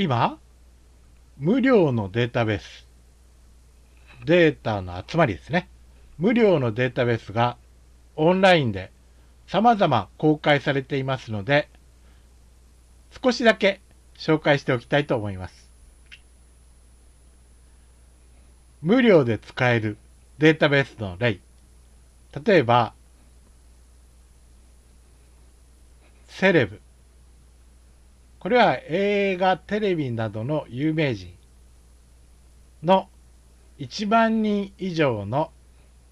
今、無料のデータベース、データの集まりですね。無料のデータベースがオンラインで様々公開されていますので、少しだけ紹介しておきたいと思います。無料で使えるデータベースの例。例えば、セレブ。これは映画、テレビなどの有名人の1万人以上の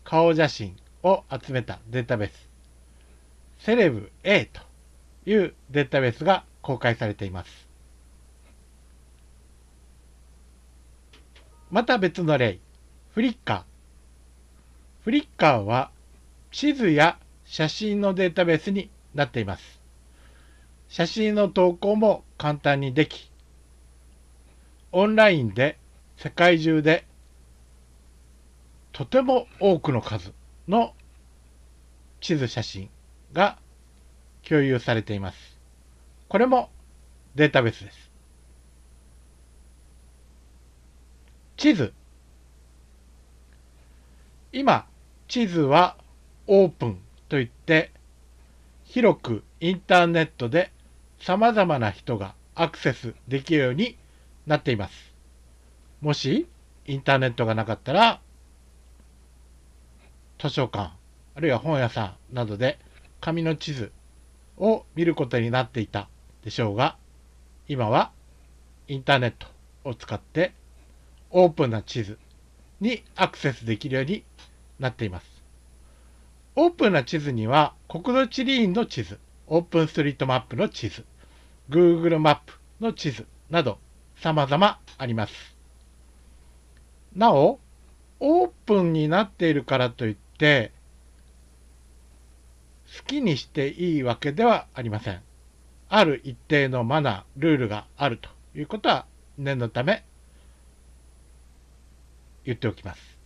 顔写真を集めたデータベース。セレブ A というデータベースが公開されています。また別の例、フリッカー。フリッカーは地図や写真のデータベースになっています。写真の投稿も簡単にでき、オンラインで世界中でとても多くの数の地図写真が共有されています。これもデータベースです。地図。今、地図はオープンといって、広くインターネットで様々な人がアクセスできるようになっています。もしインターネットがなかったら、図書館、あるいは本屋さんなどで紙の地図を見ることになっていたでしょうが、今はインターネットを使ってオープンな地図にアクセスできるようになっています。オープンな地図には国土地理院の地図、オープンストリートマップの地図、Google マップの地図など様々あります。なお、オープンになっているからといって、好きにしていいわけではありません。ある一定のマナー、ルールがあるということは念のため言っておきます。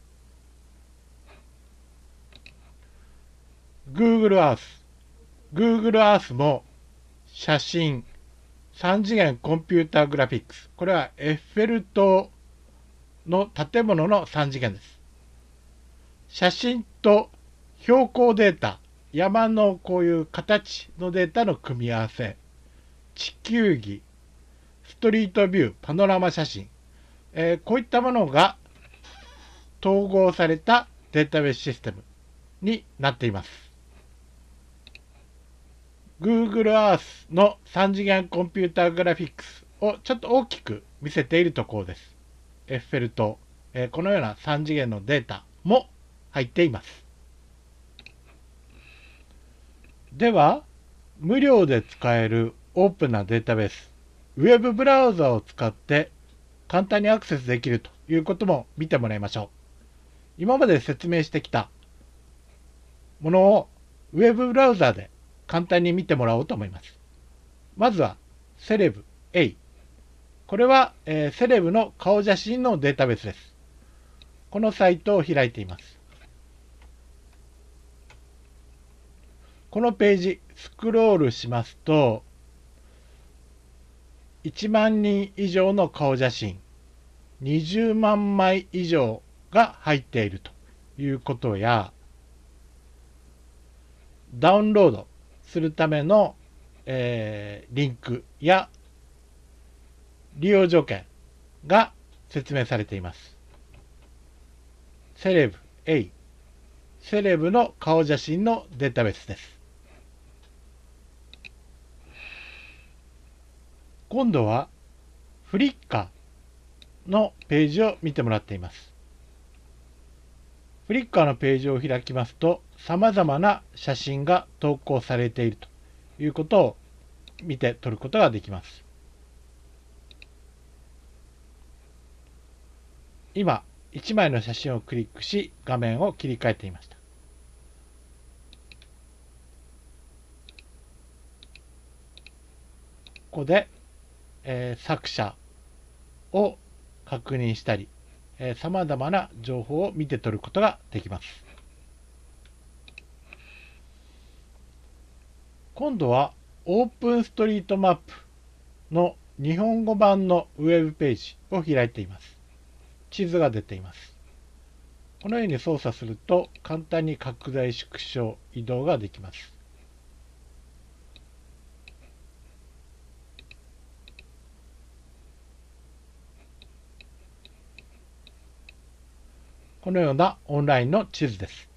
Google Earth。Google Earth も写真、3次元コンピューターグラフィックス。これはエッフェル塔の建物の3次元です。写真と標高データ、山のこういう形のデータの組み合わせ、地球儀、ストリートビュー、パノラマ写真、えー、こういったものが統合されたデータベースシステムになっています。Google Earth の3次元コンピューターグラフィックスをちょっと大きく見せているところです。エッフェル塔、え、このような3次元のデータも入っています。では、無料で使えるオープンなデータベース、ウェブブラウザを使って簡単にアクセスできるということも見てもらいましょう。今まで説明してきたものをウェブブラウザで簡単に見てもらおうと思います。まずは、セレブ A。これは、えー、セレブの顔写真のデータベースです。このサイトを開いています。このページ、スクロールしますと、1万人以上の顔写真、20万枚以上が入っているということや、ダウンロードするための、えー、リンクや利用条件が説明されています。セレブ A、セレブの顔写真のデータベースです。今度はフリッカーのページを見てもらっています。フリッカーのページを開きますと様々な写真が投稿されているということを見て取ることができます。今、1枚の写真をクリックし画面を切り替えていました。ここでえー、作者を確認したり、えー、様々な情報を見て取ることができます。今度はオープンストリートマップの日本語版のウェブページを開いています。地図が出ています。このように操作すると簡単に拡大縮小移動ができます。このようなオンラインの地図です。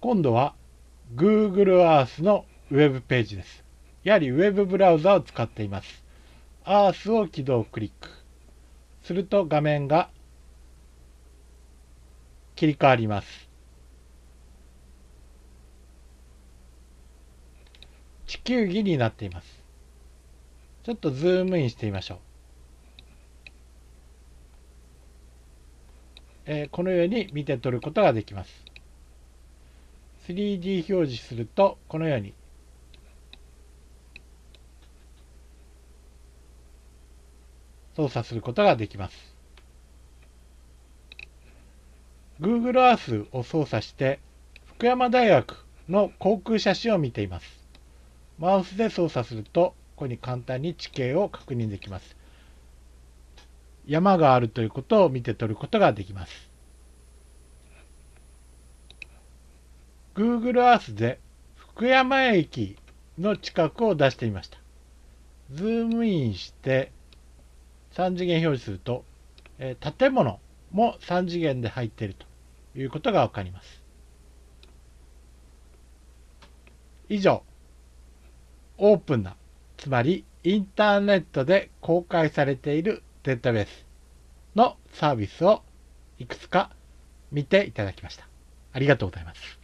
今度は Google Earth のウェブページです。やはりウェブブラウザを使っています。Earth を起動クリック。すると画面が切り替わります。地球儀になっています。ちょっとズームインしてみましょう。え、このように見て取ることができます。3D 表示するとこのように操作することができます。Google Earth を操作して福山大学の航空写真を見ています。マウスで操作するとここに簡単に地形を確認できます。山があるということを見て取ることができます。Google Earth で福山駅の近くを出してみました。ズームインして3次元表示すると、え建物も3次元で入っているということがわかります。以上、オープンな、つまりインターネットで公開されているデータベースのサービスをいくつか見ていただきました。ありがとうございます。